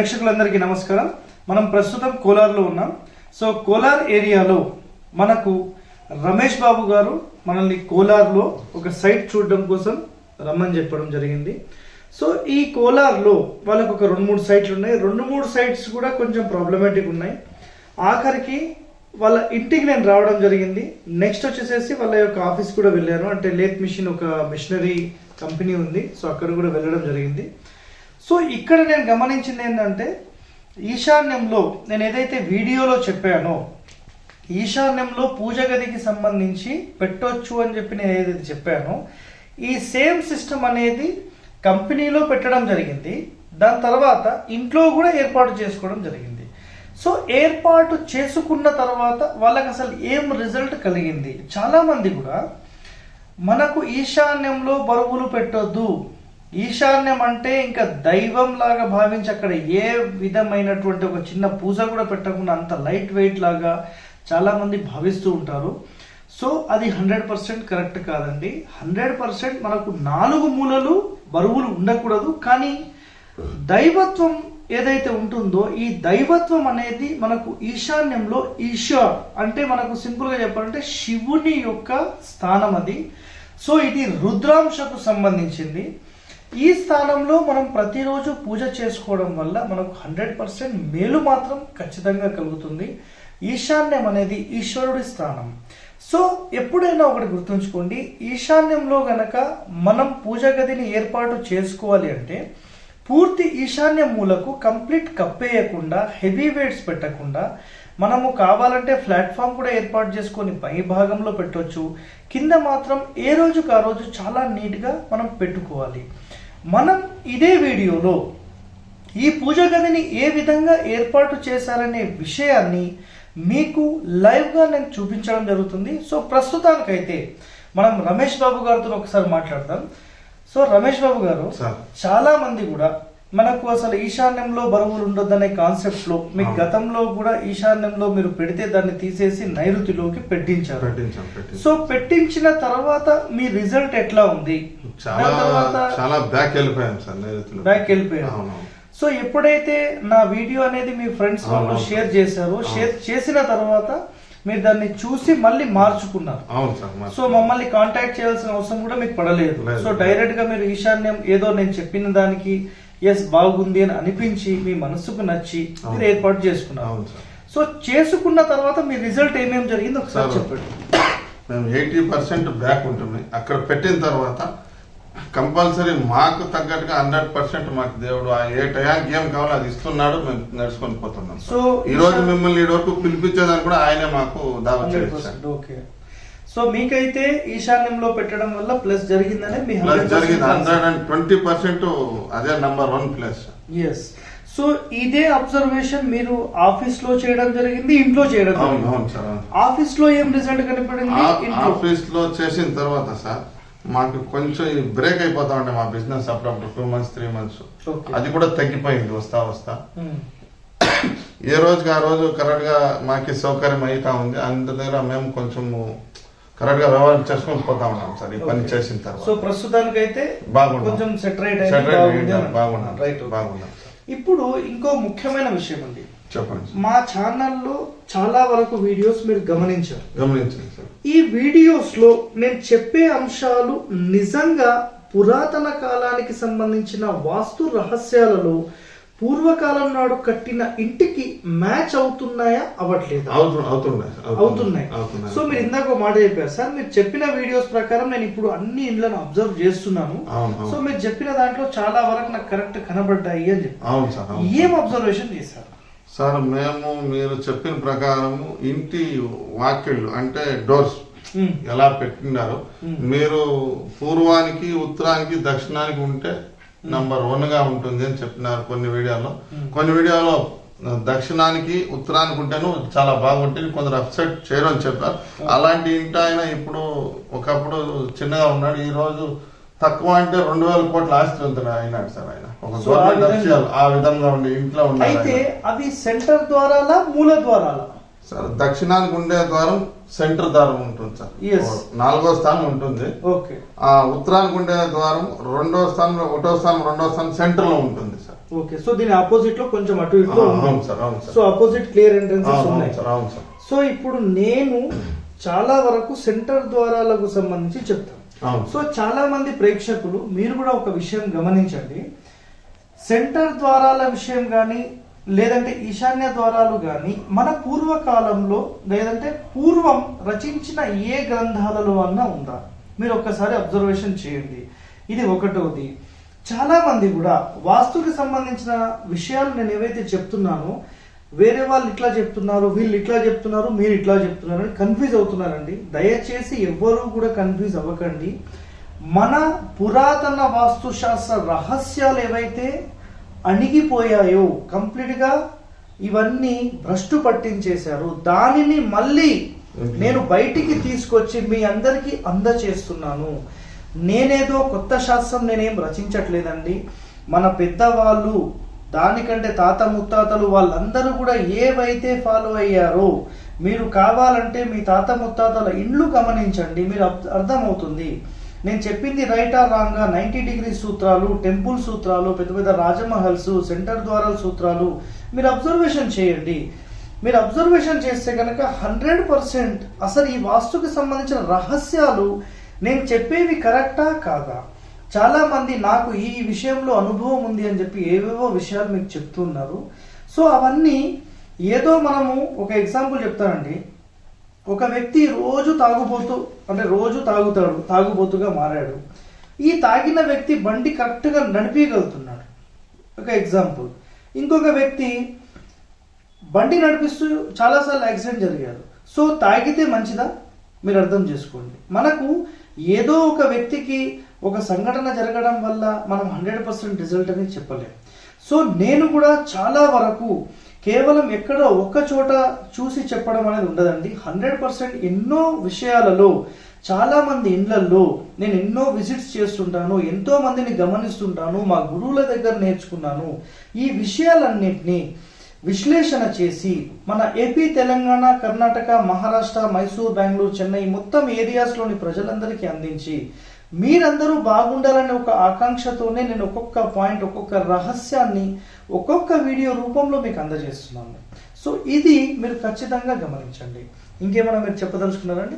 ప్రేక్షకులందరికీ నమస్కారం. మనం ప్రస్తుతం కోలార్లో ఉన్నాం. సో కోలార్ ఏరియాలో మనకు రమేష్ బాబు గారు మనల్ని కోలార్లో ఒక సైట్ చూడడం కోసం రమ్మని చెప్పడం జరిగింది. సో ఈ కోలార్లో వాళ్ళకు ఒక రెండు మూడు సైట్లు ఉన్నాయి. రెండు మూడు సైట్స్ కూడా కొంచెం ప్రాబ్లమేటిక్ ఉన్నాయి. ఆఖరికి వాళ్ళ ఇంటికి నేను రావడం జరిగింది. నెక్స్ట్ వచ్చేసేసి వాళ్ళ యొక్క ఆఫీస్ కూడా వెళ్ళాను. అంటే లేత్ మిషన్ ఒక మిషనరీ కంపెనీ ఉంది. సో అక్కడ కూడా వెళ్ళడం జరిగింది. సో ఇక్కడ నేను గమనించింది ఏంటంటే ఈశాన్యంలో నేను ఏదైతే వీడియోలో చెప్పానో ఈశాన్యంలో పూజ గదికి సంబంధించి పెట్టొచ్చు అని చెప్పి నేను ఏదైతే చెప్పానో ఈ సేమ్ సిస్టమ్ అనేది కంపెనీలో పెట్టడం జరిగింది. దాని తర్వాత ఇంట్లో కూడా ఏర్పాటు చేసుకోవడం జరిగింది. సో ఏర్పాటు చేసుకున్న తర్వాత వాళ్ళకి అసలు ఏం రిజల్ట్ కలిగింది? చాలామంది కూడా మనకు ఈశాన్యంలో బరువులు పెట్టొద్దు ఈశాన్యం అంటే ఇంకా దైవం లాగా భావించి అక్కడ ఏ విధమైనటువంటి ఒక చిన్న పూజ కూడా పెట్టకుండా అంత లైట్ వెయిట్ లాగా చాలామంది భావిస్తూ ఉంటారు. సో అది హండ్రెడ్ పర్సెంట్ కరెక్ట్ కాదండి. హండ్రెడ్ పర్సెంట్ మనకు నాలుగు మూలలు బరువులు ఉండకూడదు. కానీ దైవత్వం ఏదైతే ఉంటుందో ఈ దైవత్వం అనేది మనకు ఈశాన్యంలో ఈశ్వర్ అంటే మనకు సింపుల్గా చెప్పాలంటే శివుని యొక్క స్థానం అది. సో ఇది రుద్రాంశకు సంబంధించింది. ఈ స్థానంలో మనం ప్రతిరోజు పూజ చేసుకోవడం వల్ల మనకు హండ్రెడ్ పర్సెంట్ మేలు మాత్రం ఖచ్చితంగా కలుగుతుంది. ఈశాన్యం అనేది ఈశ్వరుడి స్థానం. సో ఎప్పుడైనా ఒకటి గుర్తుంచుకోండి ఈశాన్యంలో గనక మనం పూజ గదిని ఏర్పాటు చేసుకోవాలి అంటే పూర్తి ఈశాన్య మూలకు కంప్లీట్ కప్పేయకుండా హెవీ వెయిట్స్ పెట్టకుండా మనము కావాలంటే ప్లాట్ఫామ్ కూడా ఏర్పాటు చేసుకొని పై భాగంలో పెట్టవచ్చు కింద మాత్రం ఏ రోజుకు ఆ రోజు చాలా నీట్గా మనం పెట్టుకోవాలి. మనం ఇదే వీడియోలో ఈ పూజ గదిని ఏ విధంగా ఏర్పాటు చేశారనే విషయాన్ని మీకు లైవ్గా నేను చూపించడం జరుగుతుంది సో ప్రస్తుతానికైతే మనం రమేష్ బాబు గారితో ఒకసారి మాట్లాడదాం సో రమేష్ బాబు గారు. చాలా మంది కూడా మనకు అసలు ఈశాన్యంలో బరువులు ఉండొద్దనే కాన్సెప్ట్లో మీ. గతంలో కూడా ఈశాన్యంలో మీరు పెడితే దాన్ని తీసేసి నైరుతిలోకి పెట్టించారు పెట్టించాం పెట్టించాం సో పెట్టించిన తర్వాత మీ రిజల్ట్ ఎట్లా ఉంది చాలా బ్యాక్ వెళ్ళిపోయాం సార్ నైరుతిలో బ్యాక్ వెళ్ళిపోయారు అవును సో ఎప్పుడైతే నా వీడియో అనేది మీ ఫ్రెండ్స్ వాళ్ళు. షేర్ చేశారో. షేర్ చేసిన తర్వాత మీరు దాన్ని చూసి మళ్ళీ మార్చుకున్నారు అవును సార్ మరి. సో మమ్మల్ని కాంటాక్ట్ చేయాల్సిన అవసరం కూడా మీకు పడలేదు లేదు. సో డైరెక్ట్గా మీరు ఈశాన్యం ఏదో నేను చెప్పిన దానికి ఎస్ బాగుంది అని అనిపించి మీ మనసుకు నచ్చి మీరు. ఏర్పాటు చేసుకున్నారు. సో చేసుకున్న తర్వాత మీ రిజల్ట్ ఏమేమి జరిగింది ఒకసారి సార్. చెప్పండి. మేము ఎయిటీ పర్సెంట్ బ్యాక్ ఉంటుంది అక్కడ పెట్టిన తర్వాత కంపల్సరీ మాకు తగ్గట్టుగా హండ్రెడ్ పర్సెంట్ మాకు దేవుడు ఆ ఏ టయానికి ఏం కావాలో అది ఇస్తున్నాడు మేము నడుచుకొని పోతున్నాం సో ఈ రోజు మిమ్మల్ని ఈ వరకు పిలిపించేదాన్ని కూడా ఆయనే మాకు పర్సెంట్ ఓకే. సో మీకైతే ఈశాన్యంలో పెట్టడం వల్ల ప్లస్ జరిగిందనే మీ ప్లస్ జరిగింది. హండ్రెడ్ అండ్ ట్వంటీ పర్సెంట్ అదే number one plus yes so ఇదే అబ్జర్వేషన్ మీరు ఆఫీస్లో చేయడం జరిగింది ఇంట్లో చేయడం ఆఫీస్లో ఏం రిజల్ట్ కనపడింది? ఆఫీస్లో చేసిన తర్వాత సార్ మాకు కొంచెం బ్రేక్ అయిపోతా ఉండే మా బిజినెస్ అప్పుడప్పుడు టూ మంత్స్ త్రీ మంత్స్. అది కూడా తగ్గిపోయింది వస్తా వస్తా. ఉమ్. ఏ రోజుకి ఆ రోజు కరెక్ట్గా మాకి సౌకర్యం అవుతా ఉంది. అందు దగ్గర మేము కొంచెం కరెక్ట్గా వ్యవహారం చేసుకొని పోతా ఉన్నాం సార్ ఈ పని. చేసిన సో తర్వాత ప్రస్తుతానికైతే బాగున్నాం. కొంచెం సెటరేట్ బాగున్నాం. రైట్ బాగున్నాం ఇప్పుడు ఇంకో ముఖ్యమైన విషయం ఉంది చెప్పండి. మా ఛానల్లో చాలా వరకు వీడియోస్ మీరు గమనించారు. గమనించండి సార్. ఈ వీడియోస్లో నేను చెప్పే అంశాలు నిజంగా పురాతన కాలానికి సంబంధించిన వాస్తు రహస్యాలలో పూర్వకాలం నాడు కట్టిన ఇంటికి మ్యాచ్ అవుతున్నాయా? అవ్వట్లేదా? అవుతు- అవుతున్నాయి. సో మీరు ఇందాక మాట చెప్పారు. సార్ మీరు చెప్పిన వీడియోస్ ప్రకారం నేను ఇప్పుడు అన్ని ఇండ్లను అబ్జర్వ్ చేస్తున్నాను. సో. మీరు చెప్పిన దాంట్లో చాలా వరకు నాకు కరెక్ట్ కనబడ్డాయి అని చెప్పి ఏం అబ్జర్వేషన్ చేశారు? సార్ మేము మీరు చెప్పిన ప్రకారము ఇంటి వాకిళ్ళు అంటే డోర్స్ ఎలా పెట్టినారు. మీరు పూర్వానికి ఉత్తరానికి దక్షిణానికి ఉంటే నంబర్ వన్గా ఉంటుంది అని చెప్పినారు కొన్ని వీడియోలో. కొన్ని వీడియోలో దక్షిణానికి ఉత్తరానికి ఉంటేను చాలా బాగుంటుంది. కొందరు అప్సెట్ చేయరు అని చెప్పారు. అలాంటి ఇంటి ఆయన ఇప్పుడు ఒకప్పుడు చిన్నగా ఉన్నాడు. ఈ రోజు తక్కువ అంటే రెండు వేల కోట్ల ఆస్తి ఉంటుంది అయినాడు సార్ ఆయన. ఒక ఆ గవర్నమెంట్ విధంగా- అఫీషియల్ ఆ విధంగా ఉండే ఇంట్లో ఉన్నాడు అయితే ఆయన. అవి సెంటర్ ద్వారాలా మూల ద్వారాలా? సార్ దక్షిణానికి ఉండే ద్వారం సెంటర్ ద్వారం ఉంటుంది సార్. నాలుగో స్థానం ఉంటుంది. ఓకే. ఆ ఉత్తరానికి ఉండే ద్వారం రెండో స్థానంలో ఒకటో స్థానం రెండో స్థానం సెంటర్లో ఉంటుంది సార్. ఓకే. సో దీని ఆపోజిట్లో కొంచెం అటు ఇటు అవును సార్ అవును సో ఆపోజిట్ క్లియర్ ఎంట్రన్సెస్ ఉన్నాయి. సార్ అవును సార్. సో ఇప్పుడు నేను చాలా వరకు సెంటర్ ద్వారాలకు సంబంధించి చెప్తాను. అవును. సో చాలా మంది ప్రేక్షకులు మీరు కూడా ఒక విషయం గమనించండి. సెంటర్ ద్వారాల విషయం కానీ లేదంటే ఈశాన్య ద్వారాలు కానీ మన పూర్వకాలంలో లేదంటే పూర్వం రచించిన ఏ గ్రంథాలలో అన్నా ఉందా? మీరు ఒక్కసారి అబ్జర్వేషన్ చేయండి. ఇది ఒకటోది. చాలా మంది కూడా వాస్తుకి సంబంధించిన విషయాలు నేను ఏవైతే చెప్తున్నానో వేరే వాళ్ళు ఇట్లా చెప్తున్నారు వీళ్ళు ఇట్లా చెప్తున్నారు మీరు ఇట్లా చెప్తున్నారు అని కన్ఫ్యూజ్ అవుతున్నారండి. దయచేసి ఎవ్వరూ కూడా కన్ఫ్యూజ్ అవ్వకండి. మన పురాతన వాస్తుశాస్త్ర రహస్యాలు ఏవైతే అణిగిపోయాయో కంప్లీట్గా ఇవన్నీ భ్రష్టు పట్టించేశారు. దానిని మళ్ళీ నేను బయటికి తీసుకొచ్చి మీ అందరికీ అందచేస్తున్నాను. నేనేదో కొత్త శాస్త్రం నేనేం రచించట్లేదండి. మన పెద్దవాళ్ళు దానికంటే తాత ముత్తాతలు వాళ్ళందరూ కూడా ఏవైతే ఫాలో అయ్యారో మీరు కావాలంటే మీ తాత ముత్తాతల ఇండ్లు గమనించండి. మీరు అర్థ- అర్థమవుతుంది. నేను చెప్పింది right or wrong ninety degree సూత్రాలు టెంపుల్ సూత్రాలు పెద్ద పెద్ద రాజమహల్స్ సెంటర్ ద్వారా సూత్రాలు. మీరు అబ్జర్వేషన్ చేయండి. మీరు అబ్జర్వేషన్ చేస్తే కనుక హండ్రెడ్ పర్సెంట్ అసలు ఈ వాస్తుకి సంబంధించిన రహస్యాలు నేను చెప్పేవి కరెక్టా కాదా? చాలా మంది నాకు ఈ విషయంలో అనుభవం ఉంది అని చెప్పి ఏవేవో విషయాలు మీకు చెప్తున్నారు. సో అవన్నీ ఏదో మనము ఒక ఎగ్జాంపుల్ చెప్తానండి. ఒక వ్యక్తి రోజు తాగుబోతూ అంటే రోజు తాగుతాడు తాగుబోతుగా మారాడు. ఈ తాగిన వ్యక్తి బండి కరెక్ట్గా నడిపించగలుగుతున్నాడు ఒక ఎగ్జాంపుల్. ఇంకొక వ్యక్తి బండి నడిపిస్తూ చాలాసార్లు యాక్సిడెంట్ జరిగారు సో తాగితే మంచిదా? మీరు అర్థం చేసుకోండి. మనకు ఏదో ఒక వ్యక్తికి ఒక సంఘటన జరగడం వల్ల మనం హండ్రెడ్ పర్సెంట్ రిజల్ట్ అనేది చెప్పలేం. సో నేను కూడా చాలా వరకు కేవలం ఎక్కడో ఒక్క చోట చూసి చెప్పడం అనేది ఉండదండి. హండ్రెడ్ పర్సెంట్ ఎన్నో విషయాలలో చాలా మంది ఇండ్లల్లో నేను ఎన్నో విజిట్స్ చేస్తుంటాను ఎంతో మందిని గమనిస్తుంటాను మా గురువుల దగ్గర నేర్చుకున్నాను. ఈ విషయాలన్నింటినీ విశ్లేషణ చేసి మన ఏపీ తెలంగాణ కర్ణాటక మహారాష్ట్ర మైసూర్ బెంగళూరు చెన్నై మొత్తం ఏరియాస్లోని ప్రజలందరికీ అందించి మీరందరూ బాగుండాలనే ఒక ఆకాంక్షతోనే నేను ఒక్కొక్క పాయింట్ ఒక్కొక్క రహస్యాన్ని ఒక్కొక్క వీడియో రూపంలో మీకు అందజేస్తున్నాను. సో ఇది మీరు ఖచ్చితంగా గమనించండి. ఇంకేమైనా మీరు చెప్పదలుచుకున్నారండి?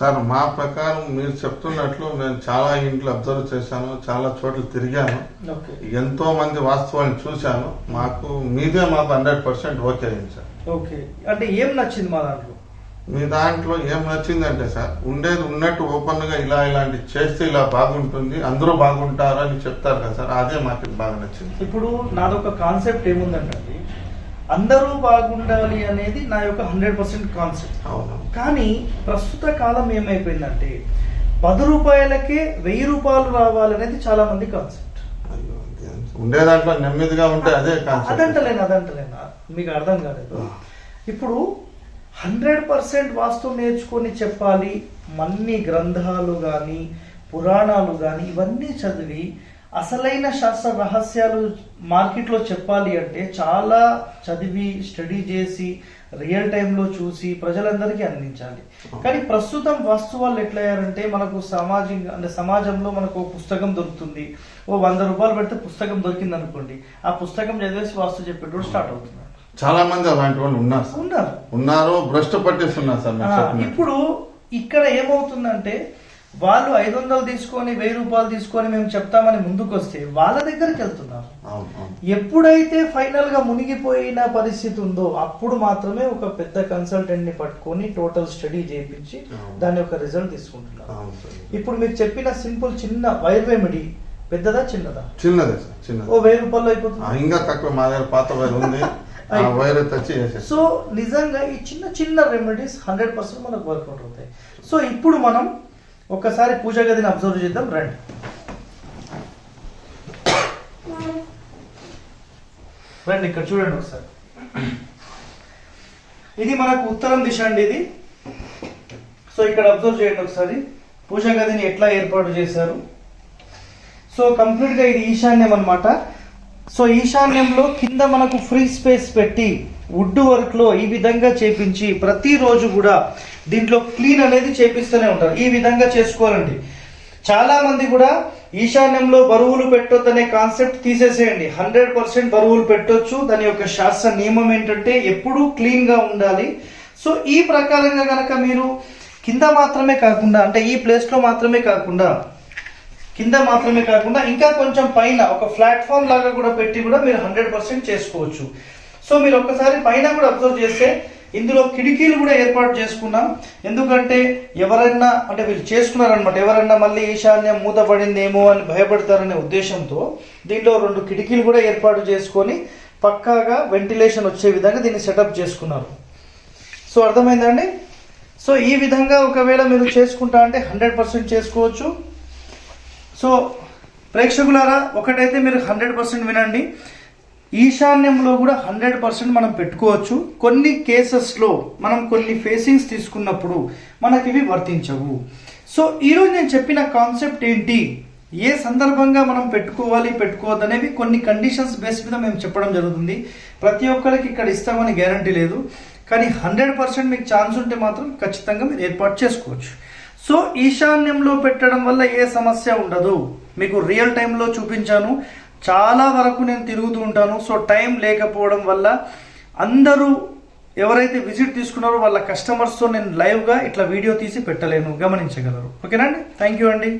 సార్ మా ప్రకారం మీరు చెప్తున్నట్లు నేను చాలా ఇంట్లో అబ్జర్వ్ చేశాను చాలా చోట్ల తిరిగాను. ఓకే. ఎంతో మంది వాస్తవాన్ని చూశాను. మాకు మీదే మాకు హండ్రెడ్ పర్సెంట్ ఓకే అయింది సార్. ఓకే. అంటే ఏం నచ్చింది మా దాంట్లో? మీ దాంట్లో ఏం నచ్చిందంటే సార్ ఉండేది ఉన్నట్టు ఓపెన్గా ఇలా ఇలాంటి చేస్తే ఇలా బాగుంటుంది అందరూ బాగుంటారు అని చెప్తారు కదా సార్ అదే మాకు బాగా నచ్చింది. ఇప్పుడు నాదొక కాన్సెప్ట్ ఏముందంటే అందరూ బాగుండాలి అనేది నా యొక్క హండ్రెడ్ పర్సెంట్ కాన్సెప్ట్. అవును. కానీ ప్రస్తుత కాలం ఏమైపోయిందంటే పది రూపాయలకే వెయ్యి రూపాయలు రావాలనేది చాలా మంది కాన్సెప్ట్ ఉండే దాంట్లో నెమ్మదిగా ఉంటే అదే కాన్సెప్ట్. అదంటలేను అదంటలేను. మీకు అర్థం కాలేదు. ఇప్పుడు హండ్రెడ్ పర్సెంట్ వాస్తు నేర్చుకొని చెప్పాలి మన్ని గ్రంథాలు కానీ పురాణాలు కానీ ఇవన్నీ చదివి అసలైన శాస్త్ర రహస్యాలు మార్కెట్లో చెప్పాలి అంటే చాలా చదివి స్టడీ చేసి రియల్ టైంలో చూసి ప్రజలందరికీ అందించాలి. కానీ ప్రస్తుతం వాస్తు వాళ్ళు ఎట్లయ్యారంటే మనకు సమాజం అంటే సమాజంలో మనకు పుస్తకం దొరుకుతుంది. ఓ వంద రూపాయలు పెడితే పుస్తకం దొరికింది అనుకోండి ఆ పుస్తకం చదివేసి వాస్తు చెప్పేటప్పుడు స్టార్ట్ అవుతుంది చాలా మంది అలాంటి వాళ్ళు ఉన్నారు సార్. ఉన్నారు. ఉన్నారు భ్రష్టు పట్టేస్తున్నారు సార్ మీరు చెప్పినట్టు. ఇప్పుడు ఇక్కడ ఏమవుతుందంటే వాళ్ళు ఐదు వందలు తీసుకొని వెయ్యి రూపాయలు తీసుకొని మేము చెప్తామని ముందుకు వస్తే వాళ్ళ దగ్గరికి వెళ్తున్నారు. అవును అవును. ఎప్పుడైతే ఫైనల్గా మునిగిపోయిన పరిస్థితి ఉందో అప్పుడు మాత్రమే ఒక పెద్ద కన్సల్టెంట్ని పట్టుకొని టోటల్ స్టడీ చేయించి అవును. దాని యొక్క రిజల్ట్ తీసుకుంటున్నారు. అవును సార్. ఇప్పుడు మీకు చెప్పిన సింపుల్ చిన్న వైర్ రెమెడీ పెద్దదా చిన్నదా? చిన్నదే సార్ చిన్నది. ఓ వెయ్యి రూపాయలు ఆ, అయిపోతుంది ఇంకా తక్కువ మా దగ్గర పాత వైర్ ఉంది. సో నిజంగా ఈ చిన్న చిన్న రెమెడీస్ హండ్రెడ్ పర్సెంట్ మనకు వర్కౌట్ అవుతాయి. సో ఇప్పుడు మనం ఒక్కసారి పూజ గదిని అబ్జర్వ్ చేద్దాం రండి. రండి ఇక్కడ చూడండి ఒకసారి. ఇది మనకు ఉత్తరం దిశ అండి ఇది. సో ఇక్కడ అబ్జర్వ్ చేయండి ఒకసారి. పూజ గదిని ఎట్లా ఏర్పాటు చేశారు? సో కంప్లీట్గా ఇది ఈశాన్యం అన్నమాట. సో ఈశాన్యంలో కింద మనకు ఫ్రీ స్పేస్ పెట్టి వుడ్ వర్క్లో ఈ విధంగా చేపించి ప్రతిరోజు కూడా దీంట్లో క్లీన్ అనేది చేపిస్తూనే ఉంటారు. ఈ విధంగా చేసుకోవాలండి. చాలా మంది కూడా ఈశాన్యంలో బరువులు పెట్టొద్దనే కాన్సెప్ట్ తీసేసేయండి. హండ్రెడ్ పర్సెంట్ బరువులు పెట్టొచ్చు. దాని యొక్క శాస్త్ర నియమం ఏంటంటే ఎప్పుడూ క్లీన్గా ఉండాలి. సో ఈ ప్రకారంగా కనుక మీరు కింద మాత్రమే కాకుండా అంటే ఈ ప్లేస్లో మాత్రమే కాకుండా కింద మాత్రమే కాకుండా ఇంకా కొంచెం పైన ఒక ప్లాట్ఫామ్ లాగా కూడా పెట్టి కూడా మీరు హండ్రెడ్ పర్సెంట్ చేసుకోవచ్చు. సో మీరు ఒక్కసారి పైన కూడా అబ్జర్వ్ చేస్తే ఇందులో కిటికీలు కూడా ఏర్పాటు చేసుకున్నాం. ఎందుకంటే ఎవరైనా అంటే వీళ్ళు చేసుకున్నారనమాట ఎవరైనా మళ్ళీ ఈశాన్యం మూతపడిందేమో అని భయపడతారనే ఉద్దేశంతో దీంట్లో రెండు కిటికీలు కూడా ఏర్పాటు చేసుకొని పక్కాగా వెంటిలేషన్ వచ్చే విధంగా దీన్ని సెటప్ చేసుకున్నారు. సో అర్థమైందండి సో ఈ విధంగా ఒకవేళ మీరు చేసుకుంటా అంటే హండ్రెడ్ పర్సెంట్ చేసుకోవచ్చు. సో ప్రేక్షకులారా ఒకటైతే మీరు హండ్రెడ్ పర్సెంట్ వినండి. ఈశాన్యంలో కూడా హండ్రెడ్ పర్సెంట్ మనం పెట్టుకోవచ్చు. కొన్ని కేసెస్లో మనం కొన్ని ఫేసింగ్స్ తీసుకున్నప్పుడు మనకి ఇవి వర్తించవు. సో ఈరోజు నేను చెప్పిన కాన్సెప్ట్ ఏంటి? ఏ సందర్భంగా మనం పెట్టుకోవాలి పెట్టుకోవద్దు అనేవి కొన్ని కండిషన్స్ బేస్ మీద మేము చెప్పడం జరుగుతుంది. ప్రతి ఒక్కరికి ఇక్కడ ఇస్తామని గ్యారంటీ లేదు. కానీ హండ్రెడ్ పర్సెంట్ మీకు ఛాన్స్ ఉంటే మాత్రం ఖచ్చితంగా మీరు ఏర్పాటు చేసుకోవచ్చు. సో ఈశాన్యంలో పెట్టడం వల్ల ఏ సమస్య ఉండదు. మీకు రియల్ టైంలో చూపించాను. చాలా వరకు నేను తిరుగుతూ ఉంటాను. సో టైం లేకపోవడం వల్ల అందరూ ఎవరైతే విజిట్ తీసుకున్నారో వాళ్ళ కస్టమర్స్తో నేను లైవ్గా ఇట్లా వీడియో తీసి పెట్టలేను. గమనించగలరు. ఓకేనండి థ్యాంక్ యూ అండి.